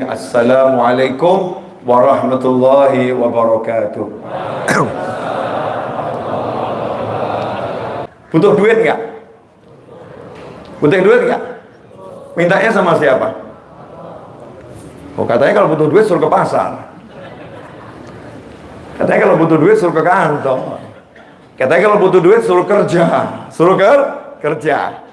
Assalamualaikum warahmatullahi wabarakatuh. Butuh duit nggak? Butuh duit nggak? Mintanya sama siapa? Oh katanya kalau butuh duit suruh ke pasar. Katanya kalau butuh duit suruh ke kantor. Katanya kalau butuh duit suruh kerja, suruh ke kerja.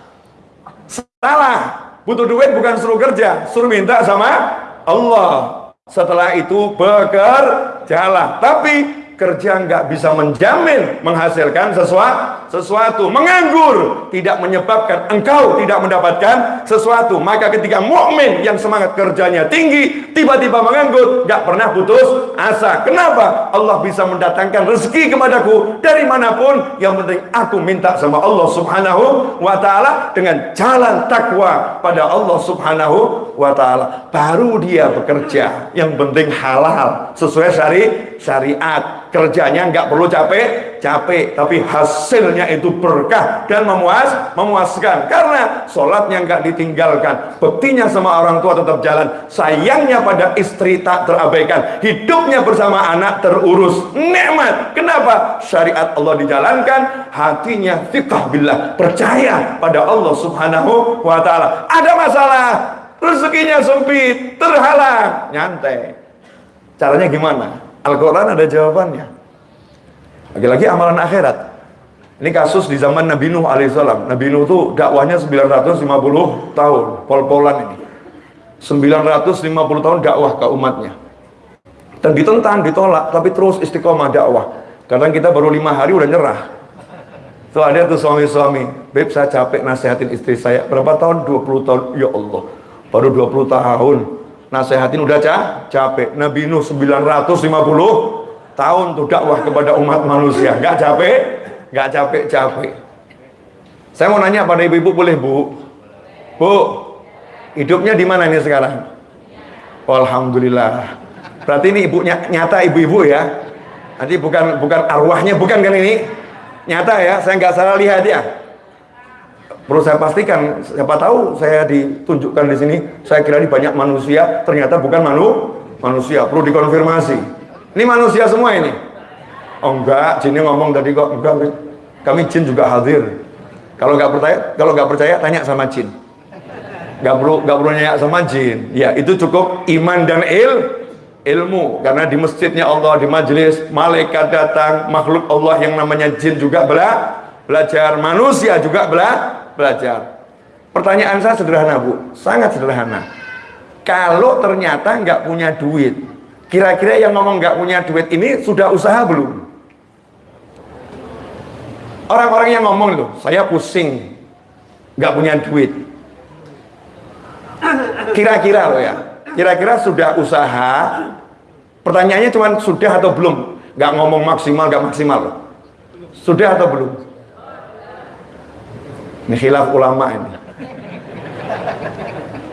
Salah. Butuh duit bukan suruh kerja, suruh minta sama Allah setelah itu bekerjalah. Tapi kerja nggak bisa menjamin menghasilkan sesuatu sesuatu menganggur tidak menyebabkan engkau tidak mendapatkan sesuatu. Maka ketika mukmin yang semangat kerjanya tinggi tiba-tiba menganggur nggak pernah putus asa. Kenapa? Allah bisa mendatangkan rezeki kepadaku dari mana pun. Yang penting aku minta sama Allah subhanahu wa ta'ala dengan jalan takwa pada Allah subhanahu wa ta'ala. Baru dia bekerja. Yang penting halal. Sesuai syari syariat. Kerjanya nggak perlu capek capek. Tapi hasilnya itu berkah dan memuas memuaskan. Karena sholatnya nggak ditinggalkan bektinya sama orang tua tetap jalan sayangnya pada istri tak terabaikan hidupnya bersama anak terurus. Nikmat. Kenapa? Syariat Allah dijalankan hatinya fikah billah percaya pada Allah subhanahu wa ta'ala. Ada masalah rezekinya sempit terhalang. Nyantai. Caranya gimana? Al-Quran ada jawabannya. Lagi-lagi amalan akhirat. Ini kasus di zaman Nabi Nuh alaihissalam. Nabi Nuh itu dakwahnya 950 tahun, pol-polan ini. 950 tahun dakwah ke umatnya. Dan ditentang, ditolak, tapi terus istiqomah dakwah. Kadang kita baru lima hari udah nyerah. Tuh ada tuh suami-suami, Beb saya capek nasihatin istri saya. Berapa tahun? 20 tahun. Ya Allah, baru 20 tahun nasehatin udah cah, capek Nabi Nuh 950 tahun tuh dakwah kepada umat manusia nggak capek nggak capek-capek. Saya mau nanya pada ibu-ibu boleh bu? Bu hidupnya di mana nih sekarang? Alhamdulillah. Berarti ini ibunya nyata ibu-ibu ya. Nanti bukan bukan arwahnya bukan kan ini? Nyata ya saya nggak salah lihat ya. Perlu saya pastikan, siapa tahu saya ditunjukkan di sini, saya kira ini banyak manusia, ternyata bukan manu, manusia, perlu dikonfirmasi. Ini manusia semua ini? Oh enggak, jinnya ngomong tadi kok, enggak, kami jin juga hadir. Kalau nggak percaya, kalau nggak percaya tanya sama jin. Nggak perlu nggak perlu nanya sama jin. Ya itu cukup iman dan il ilmu karena di masjidnya Allah di majelis malaikat datang makhluk Allah yang namanya jin juga bela belajar manusia juga bela belajar. Pertanyaan saya sederhana Bu, sangat sederhana. Kalau ternyata nggak punya duit, kira-kira yang ngomong nggak punya duit ini sudah usaha belum? Orang-orang yang ngomong loh, saya pusing, nggak punya duit. Kira-kira loh ya, kira-kira sudah usaha. Pertanyaannya cuma sudah atau belum? Nggak ngomong maksimal, nggak maksimal. Sudah atau belum? Ini khilaf ulama ini.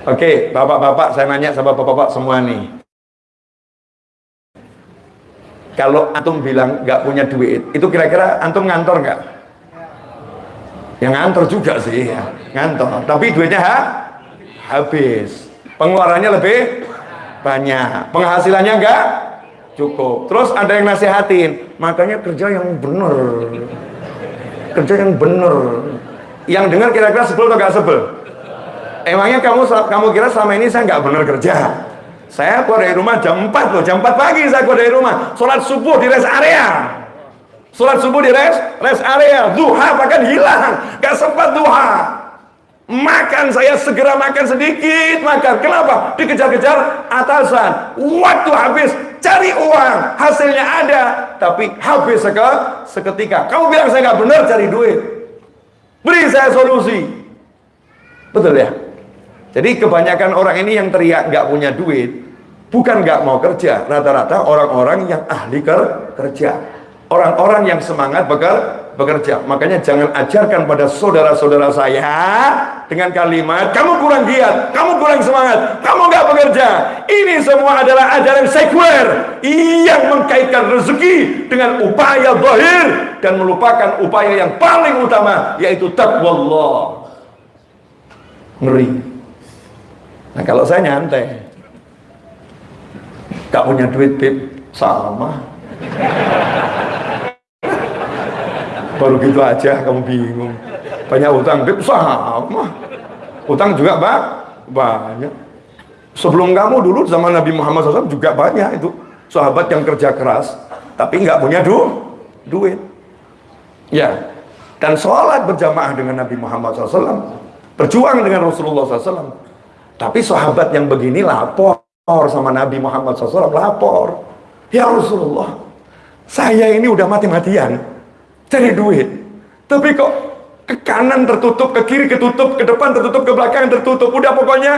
Oke, bapak-bapak saya nanya sama bapak-bapak semua nih. Kalau antum bilang nggak punya duit, itu kira-kira antum ngantor nggak? Yang ngantor juga sih, ya. ngantor. Tapi duitnya ha? habis. Pengeluarannya lebih banyak. Penghasilannya enggak cukup. Terus ada yang nasihatin, makanya kerja yang benar. Kerja yang benar yang dengar kira-kira sebel atau gak sebel? Emangnya kamu kamu kira selama ini saya nggak benar kerja? Saya keluar dari rumah jam 4 loh, jam 4 pagi saya keluar dari rumah. Sholat subuh di rest area. Sholat subuh di rest, rest area. Duha bahkan hilang. Gak sempat duha. Makan saya segera makan sedikit makan. Kenapa? Dikejar-kejar atasan. Waktu habis cari uang, hasilnya ada, tapi habis seketika. Kamu bilang saya nggak benar cari duit. Beri saya solusi. Betul ya? Jadi kebanyakan orang ini yang teriak nggak punya duit, bukan nggak mau kerja. Rata-rata orang-orang yang ahli kerja. Orang-orang yang semangat bekerja. Makanya jangan ajarkan pada saudara-saudara saya dengan kalimat, kamu kurang giat, kamu kurang semangat, kamu nggak bekerja. Ini semua adalah ajaran sekuler yang mengkaitkan rezeki dengan upaya zahir dan melupakan upaya yang paling utama yaitu takwa Allah. Ngeri. Nah kalau saya nyantai, gak punya duit bib sama baru gitu aja kamu bingung. Banyak utang bib sama utang juga pak banyak. Sebelum kamu dulu zaman Nabi Muhammad SAW juga banyak itu. Sahabat yang kerja keras tapi nggak punya du duit. Ya. Dan sholat berjamaah dengan Nabi Muhammad SAW berjuang dengan Rasulullah SAW tapi sahabat yang begini lapor sama Nabi Muhammad SAW lapor. Ya Rasulullah saya ini udah mati-matian cari duit tapi kok ke kanan tertutup, ke kiri ketutup, ke depan tertutup, ke belakang tertutup udah pokoknya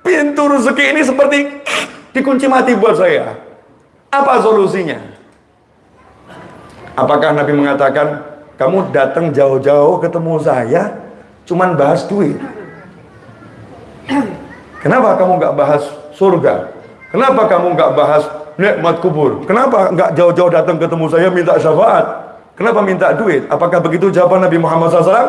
pintu rezeki ini seperti dikunci mati buat saya apa solusinya apakah Nabi mengatakan kamu datang jauh-jauh ketemu saya, cuman bahas duit. Kenapa kamu nggak bahas surga? Kenapa kamu nggak bahas nikmat kubur? Kenapa nggak jauh-jauh datang ketemu saya minta syafaat? Kenapa minta duit? Apakah begitu jawaban Nabi Muhammad SAW?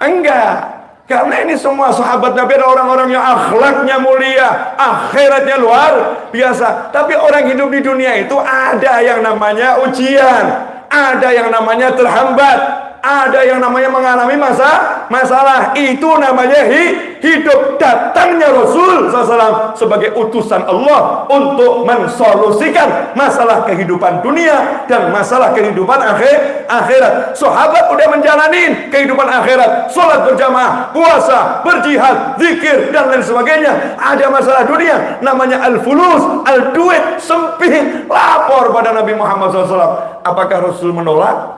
Enggak. Karena ini semua sahabat Nabi adalah orang-orang yang akhlaknya mulia, akhiratnya luar biasa. Tapi orang hidup di dunia itu ada yang namanya ujian ada yang namanya terhambat ada yang namanya mengalami masa masalah. Itu namanya hi, hidup datangnya Rasul SAW sebagai utusan Allah untuk mensolusikan masalah kehidupan dunia dan masalah kehidupan akhir akhirat. Sahabat udah menjalani kehidupan akhirat. Sholat berjamaah puasa berjihad zikir dan lain sebagainya. Ada masalah dunia namanya al-fulus al-duit sempit lapor pada Nabi Muhammad SAW apakah Rasul menolak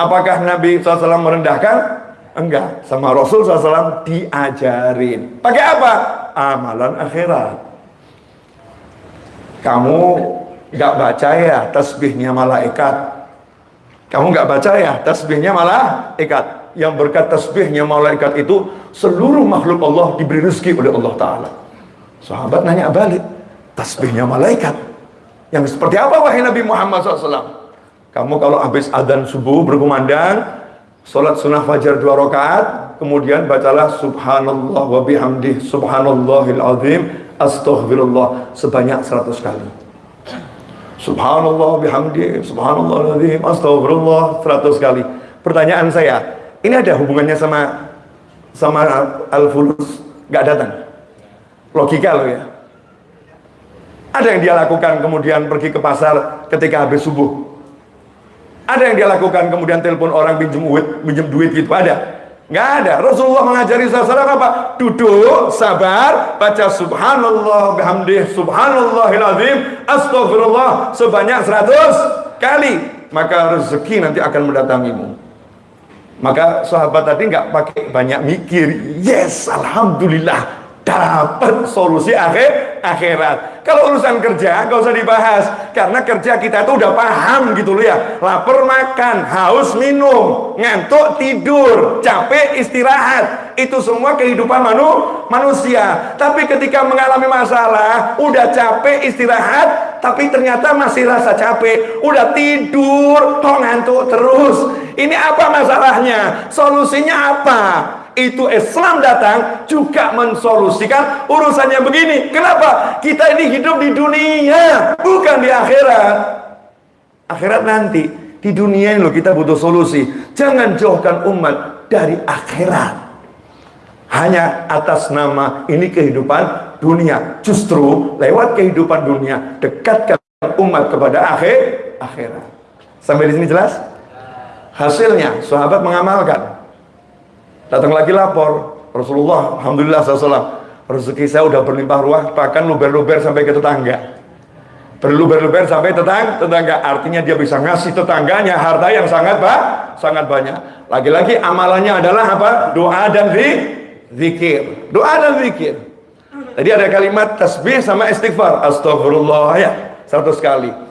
Apakah Nabi SAW merendahkan? Enggak. Sama Rasul SAW diajarin. Pakai apa? Amalan akhirat. Kamu nggak baca ya tasbihnya malaikat. Kamu nggak baca ya tasbihnya malaikat. Yang berkat tasbihnya malaikat itu seluruh makhluk Allah diberi rezeki oleh Allah Ta'ala. Sahabat nanya balik. Tasbihnya malaikat. Yang seperti apa wahai Nabi Muhammad SAW? Kamu kalau habis adzan subuh berkumandang, sholat sunnah fajar dua rakaat, kemudian bacalah subhanallah wa bihamdih subhanallahil azim astaghfirullah sebanyak 100 kali. Subhanallah bihamdih subhanallahil azim astaghfirullah 100 kali. Pertanyaan saya, ini ada hubungannya sama sama al-fulus nggak datang? Logika loh ya. Ada yang dia lakukan kemudian pergi ke pasar ketika habis subuh ada yang dia lakukan kemudian telepon orang pinjam duit, pinjam duit gitu ada? Nggak ada. Rasulullah mengajari saudara apa? Duduk, sabar, baca subhanallah bihamdih subhanallahil azim astagfirullah sebanyak 100 kali. Maka rezeki nanti akan mendatangimu. Maka sahabat tadi nggak pakai banyak mikir. Yes, alhamdulillah dapat solusi akhir akhirat. Kalau urusan kerja nggak usah dibahas karena kerja kita itu udah paham gitu loh ya. Lapar makan, haus minum, ngantuk tidur, capek istirahat. Itu semua kehidupan manu, manusia. Tapi ketika mengalami masalah, udah capek istirahat, tapi ternyata masih rasa capek, udah tidur, kok ngantuk terus. Ini apa masalahnya? Solusinya apa? Itu Islam datang juga mensolusikan urusannya begini. Kenapa? Kita ini hidup di dunia, bukan di akhirat. Akhirat nanti. Di dunia ini loh kita butuh solusi. Jangan jauhkan umat dari akhirat. Hanya atas nama ini kehidupan dunia. Justru lewat kehidupan dunia dekatkan umat kepada akhir akhirat. Sampai di sini jelas? Hasilnya sahabat mengamalkan Datang lagi lapor, Rasulullah, Alhamdulillah SAW, rezeki saya udah berlimpah ruah, bahkan luber-luber sampai ke tetangga. Berluber-luber sampai tetang, tetangga, artinya dia bisa ngasih tetangganya harta yang sangat pak, sangat banyak. Lagi-lagi amalannya adalah apa? Doa dan zikir. Doa dan zikir. Tadi ada kalimat tasbih sama istighfar. Astagfirullah ya, satu sekali.